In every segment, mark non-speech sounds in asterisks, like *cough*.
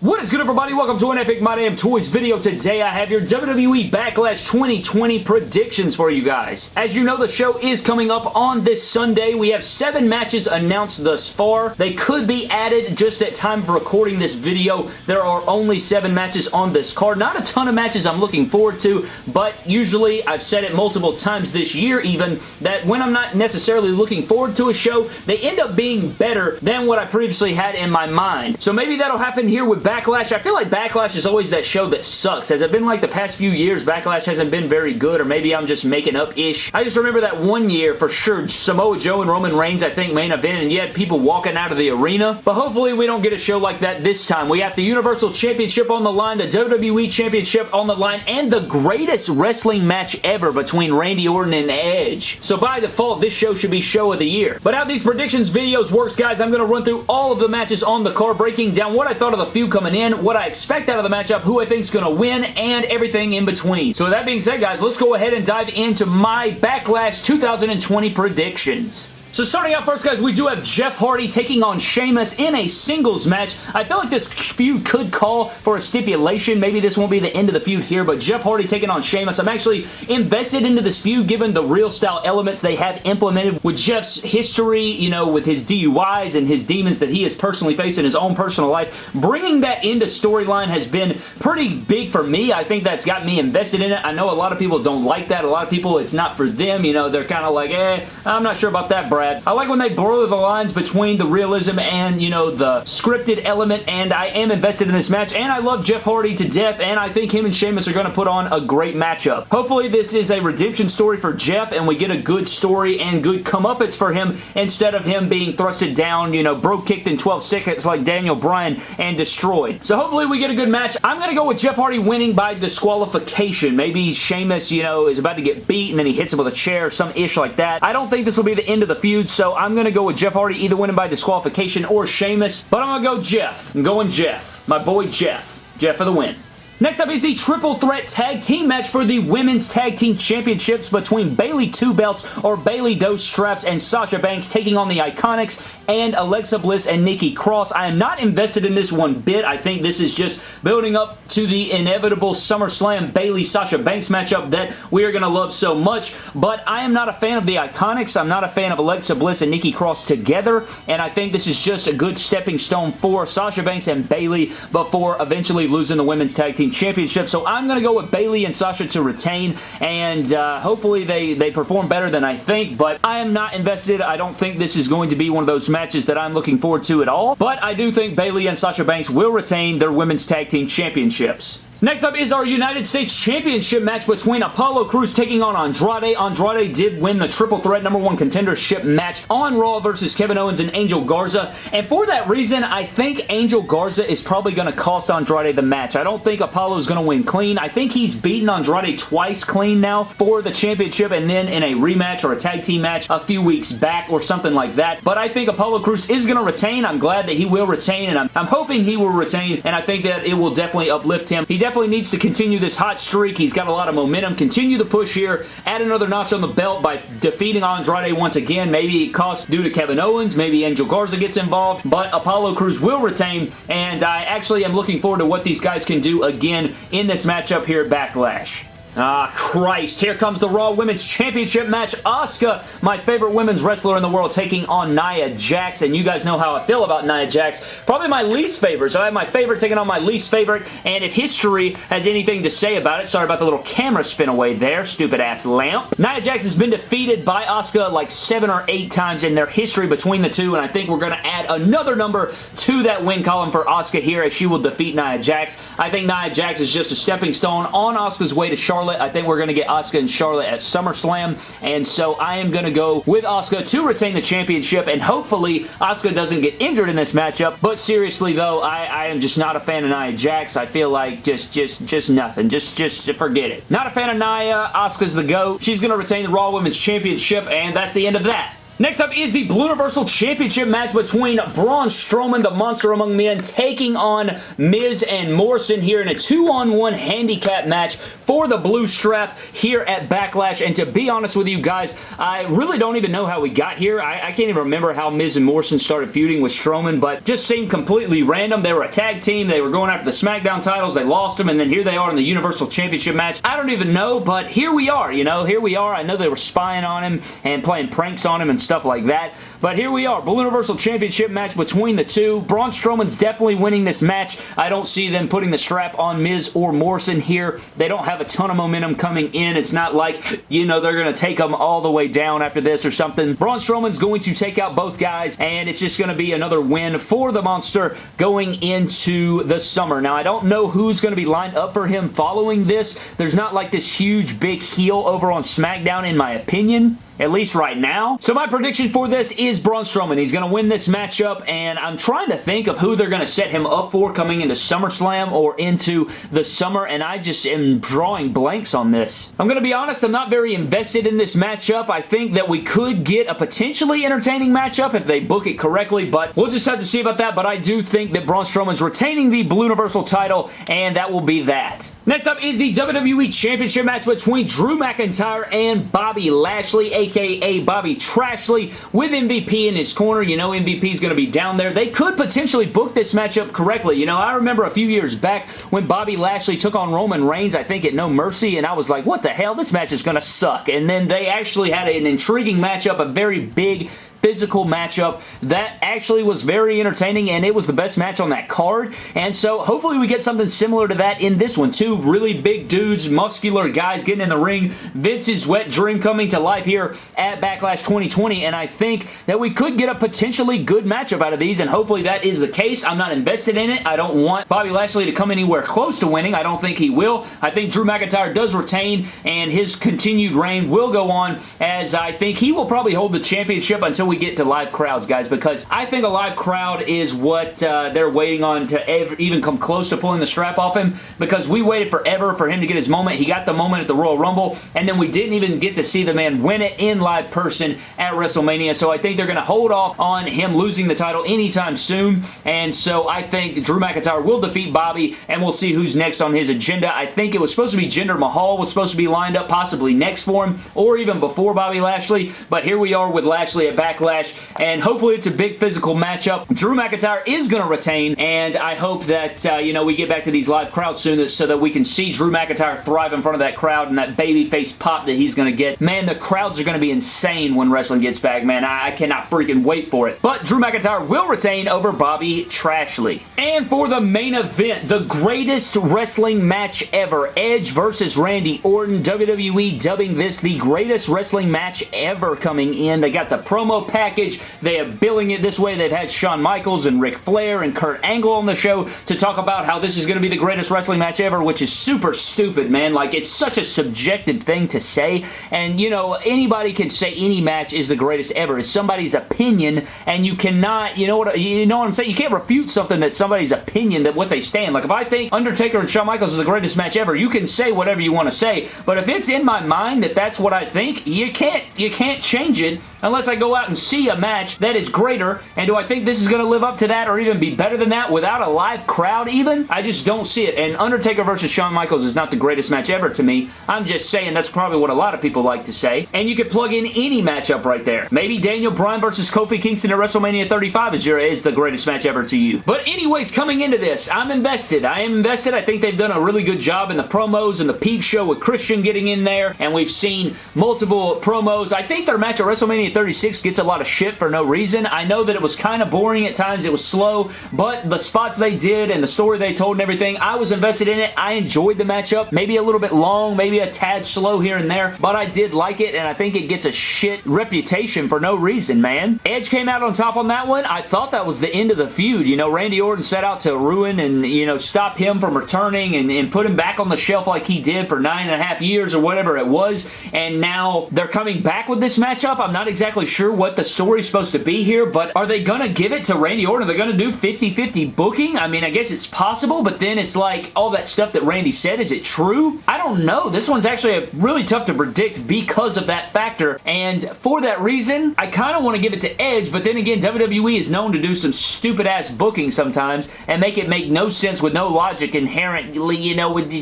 What is good everybody? Welcome to an Epic My Damn Toys video. Today I have your WWE Backlash 2020 predictions for you guys. As you know, the show is coming up on this Sunday. We have seven matches announced thus far. They could be added just at time of recording this video. There are only seven matches on this card. Not a ton of matches I'm looking forward to, but usually, I've said it multiple times this year even, that when I'm not necessarily looking forward to a show, they end up being better than what I previously had in my mind. So maybe that'll happen here with Backlash. I feel like Backlash is always that show that sucks. Has it been like the past few years, Backlash hasn't been very good, or maybe I'm just making up-ish. I just remember that one year, for sure, Samoa Joe and Roman Reigns, I think, main event, and had people walking out of the arena. But hopefully we don't get a show like that this time. We have the Universal Championship on the line, the WWE Championship on the line, and the greatest wrestling match ever between Randy Orton and Edge. So by default, this show should be show of the year. But how these predictions videos works, guys, I'm going to run through all of the matches on the card, breaking down what I thought of the few coming in, what I expect out of the matchup, who I think is going to win, and everything in between. So with that being said, guys, let's go ahead and dive into my Backlash 2020 predictions. So starting out first, guys, we do have Jeff Hardy taking on Sheamus in a singles match. I feel like this feud could call for a stipulation. Maybe this won't be the end of the feud here, but Jeff Hardy taking on Sheamus. I'm actually invested into this feud given the real style elements they have implemented with Jeff's history, you know, with his DUIs and his demons that he has personally faced in his own personal life. Bringing that into storyline has been pretty big for me. I think that's got me invested in it. I know a lot of people don't like that. A lot of people, it's not for them. You know, they're kind of like, eh, I'm not sure about that, Brad. I like when they blur the lines between the realism and, you know, the scripted element, and I am invested in this match, and I love Jeff Hardy to death, and I think him and Sheamus are going to put on a great matchup. Hopefully, this is a redemption story for Jeff, and we get a good story and good comeuppance for him instead of him being thrusted down, you know, Brogue kicked in 12 seconds like Daniel Bryan and destroyed. So hopefully we get a good match. I'm going to go with Jeff Hardy winning by disqualification. Maybe Sheamus, you know, is about to get beat, and then he hits him with a chair or some ish like that. I don't think this will be the end of the feud, so I'm going to go with Jeff Hardy either winning by disqualification or Sheamus, but I'm going to go Jeff. I'm going Jeff. My boy Jeff. Jeff for the win. Next up is the Triple Threat Tag Team match for the Women's Tag Team Championships between Bayley Two Belts or Bayley Dos Straps and Sasha Banks taking on the Iconics and Alexa Bliss and Nikki Cross. I am not invested in this one bit. I think this is just building up to the inevitable SummerSlam Bayley-Sasha Banks matchup that we are going to love so much, but I am not a fan of the Iconics. I'm not a fan of Alexa Bliss and Nikki Cross together, and I think this is just a good stepping stone for Sasha Banks and Bayley before eventually losing the Women's Tag Team Championship. So I'm going to go with Bayley and Sasha to retain, and uh, hopefully they, they perform better than I think, but I am not invested. I don't think this is going to be one of those matches that I'm looking forward to at all, but I do think Bayley and Sasha Banks will retain their Women's Tag Team Championships. Next up is our United States Championship match between Apollo Crews taking on Andrade. Andrade did win the Triple Threat number one contendership match on Raw versus Kevin Owens and Angel Garza. And for that reason, I think Angel Garza is probably going to cost Andrade the match. I don't think Apollo is going to win clean. I think he's beaten Andrade twice clean now for the championship and then in a rematch or a tag team match a few weeks back or something like that. But I think Apollo Crews is going to retain. I'm glad that he will retain and I'm, I'm hoping he will retain and I think that it will definitely uplift him. He definitely needs to continue this hot streak. He's got a lot of momentum. Continue the push here. Add another notch on the belt by defeating Andrade once again. Maybe it costs due to Kevin Owens. Maybe Angel Garza gets involved. But Apollo Crews will retain. And I actually am looking forward to what these guys can do again in this matchup here at Backlash. Ah, Christ. Here comes the Raw Women's Championship match. Asuka, my favorite women's wrestler in the world, taking on Nia Jax. And you guys know how I feel about Nia Jax. Probably my least favorite. So I have my favorite taking on my least favorite. And if history has anything to say about it, sorry about the little camera spin away there, stupid ass lamp. Nia Jax has been defeated by Asuka like seven or eight times in their history between the two. And I think we're going to add another number to that win column for Asuka here as she will defeat Nia Jax. I think Nia Jax is just a stepping stone on Asuka's way to Charlotte. I think we're going to get Asuka and Charlotte at SummerSlam, and so I am going to go with Asuka to retain the championship, and hopefully Asuka doesn't get injured in this matchup, but seriously though, I, I am just not a fan of Nia Jax. I feel like just, just, just nothing. Just, just forget it. Not a fan of Nia. Asuka's the GOAT. She's going to retain the Raw Women's Championship, and that's the end of that. Next up is the Blue Universal Championship match between Braun Strowman, the Monster Among Men, taking on Miz and Morrison here in a two-on-one handicap match for the blue strap here at Backlash. And to be honest with you guys, I really don't even know how we got here. I, I can't even remember how Miz and Morrison started feuding with Strowman, but just seemed completely random. They were a tag team. They were going after the SmackDown titles. They lost them, and then here they are in the Universal Championship match. I don't even know, but here we are, you know. Here we are. I know they were spying on him and playing pranks on him and stuff like that, but here we are. Blue Universal Championship match between the two. Braun Strowman's definitely winning this match. I don't see them putting the strap on Miz or Morrison here. They don't have a ton of momentum coming in. It's not like, you know, they're going to take them all the way down after this or something. Braun Strowman's going to take out both guys, and it's just going to be another win for the Monster going into the summer. Now, I don't know who's going to be lined up for him following this. There's not like this huge big heel over on SmackDown in my opinion at least right now. So my prediction for this is Braun Strowman. He's going to win this matchup, and I'm trying to think of who they're going to set him up for coming into SummerSlam or into the summer, and I just am drawing blanks on this. I'm going to be honest, I'm not very invested in this matchup. I think that we could get a potentially entertaining matchup if they book it correctly, but we'll just have to see about that, but I do think that Braun Strowman's retaining the Blue Universal title, and that will be that. Next up is the WWE Championship match between Drew McIntyre and Bobby Lashley, aka Bobby Trashley, with MVP in his corner. You know MVP is going to be down there. They could potentially book this matchup correctly. You know, I remember a few years back when Bobby Lashley took on Roman Reigns, I think at No Mercy, and I was like, what the hell? This match is going to suck. And then they actually had an intriguing matchup, a very big physical matchup that actually was very entertaining and it was the best match on that card. And so hopefully we get something similar to that in this one. Two really big dudes muscular guys getting in the ring. Vince's wet dream coming to life here at Backlash 2020 and I think that we could get a potentially good matchup out of these and hopefully that is the case. I'm not invested in it. I don't want Bobby Lashley to come anywhere close to winning. I don't think he will. I think Drew McIntyre does retain and his continued reign will go on as I think he will probably hold the championship until we get to live crowds, guys, because I think a live crowd is what uh, they're waiting on to even come close to pulling the strap off him because we waited forever for him to get his moment. He got the moment at the Royal Rumble, and then we didn't even get to see the man win it in live person at WrestleMania, so I think they're going to hold off on him losing the title anytime soon, and so I think Drew McIntyre will defeat Bobby, and we'll see who's next on his agenda. I think it was supposed to be Jinder Mahal was supposed to be lined up possibly next for him, or even before Bobby Lashley, but here we are with Lashley at Backlash, and hopefully it's a big physical matchup. Drew McIntyre is going to retain, and I hope that, uh, you know, we get back to these live crowds soon so that we can see Drew McIntyre thrive in front of that crowd and that baby face pop that he's going to get. Man, the crowds are going to be insane when wrestling gets back, man. I, I cannot freaking wait for it. But Drew McIntyre will retain over Bobby Trashley. And for the main event, the greatest wrestling match ever, Edge versus Randy Orton, WWE dubbing this the greatest wrestling match ever coming in. They got the promo package, they are billing it this way. They've had Shawn Michaels and Ric Flair and Kurt Angle on the show to talk about how this is going to be the greatest wrestling match ever, which is super stupid, man. Like, it's such a subjective thing to say, and, you know, anybody can say any match is the greatest ever. It's somebody's opinion, and you cannot, you know what, you know what I'm saying? You can't refute something that's somebody's opinion, that what they stand. Like, if I think Undertaker and Shawn Michaels is the greatest match ever, you can say whatever you want to say, but if it's in my mind that that's what I think, you can't, you can't change it unless I go out and see a match that is greater. And do I think this is going to live up to that or even be better than that without a live crowd even? I just don't see it. And Undertaker versus Shawn Michaels is not the greatest match ever to me. I'm just saying that's probably what a lot of people like to say. And you could plug in any matchup right there. Maybe Daniel Bryan versus Kofi Kingston at WrestleMania 35 is, your, is the greatest match ever to you. But anyways, coming into this, I'm invested. I am invested. I think they've done a really good job in the promos and the peep show with Christian getting in there. And we've seen multiple promos. I think their match at WrestleMania 36 gets a lot of shit for no reason. I know that it was kind of boring at times. It was slow, but the spots they did and the story they told and everything, I was invested in it. I enjoyed the matchup. Maybe a little bit long, maybe a tad slow here and there, but I did like it, and I think it gets a shit reputation for no reason, man. Edge came out on top on that one. I thought that was the end of the feud. You know, Randy Orton set out to ruin and, you know, stop him from returning and, and put him back on the shelf like he did for nine and a half years or whatever it was, and now they're coming back with this matchup. I'm not exactly sure what the story's supposed to be here, but are they gonna give it to Randy Orton? Are they gonna do 50-50 booking? I mean, I guess it's possible, but then it's like, all that stuff that Randy said, is it true? I don't know. This one's actually really tough to predict because of that factor, and for that reason, I kind of want to give it to Edge, but then again, WWE is known to do some stupid-ass booking sometimes and make it make no sense with no logic inherently, you know, with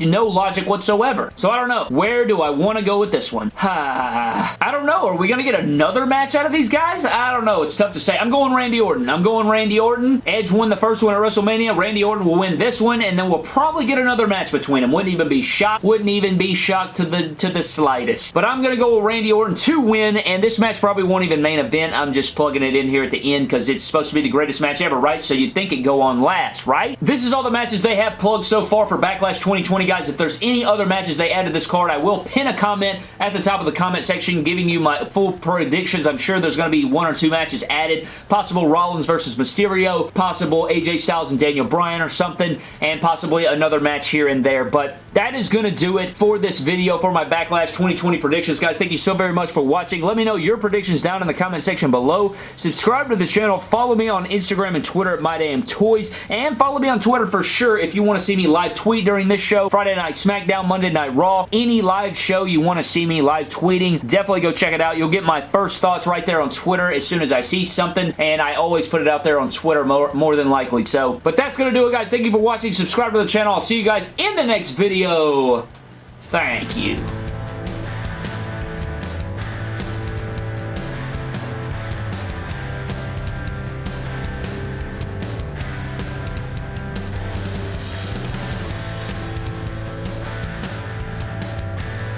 no logic whatsoever. So I don't know. Where do I want to go with this one? *sighs* I don't know. Are we going to get another match out of these guys? I don't know. It's tough to say. I'm going Randy Orton. I'm going Randy Orton. Edge won the first one at WrestleMania. Randy Orton will win this one, and then we'll probably get another match between them. Wouldn't even be shocked. Wouldn't even be shocked to the to the slightest. But I'm going to go with Randy Orton to win, and this match probably won't even main event. I'm just plugging it in here at the end because it's supposed to be the greatest match ever, right? So you'd think it'd go on last, right? This is all the matches they have plugged so far for Backlash 2020, guys. If there's any other matches they add to this card, I will pin a comment at the top of the comment section giving you my full predictions. I'm sure there's going to be one or two matches added. Possible Rollins versus Mysterio, possible AJ Styles and Daniel Bryan or something, and possibly another match here and there. But that is going to do it for this video for my Backlash 2020 predictions. Guys, thank you so very much for watching. Let me know your predictions down in the comment section below. Subscribe to the channel. Follow me on Instagram and Twitter at MyDamnToys. And follow me on Twitter for sure if you want to see me live tweet during this show. Friday Night SmackDown, Monday Night Raw. Any live show you want to see me live tweeting, definitely go check it out. You'll get my first thoughts right there on Twitter as soon as I see something. And I always put it out there on Twitter more, more than likely. So, but that's going to do it, guys. Thank you for watching. Subscribe to the channel. I'll see you guys in the next video. Thank you.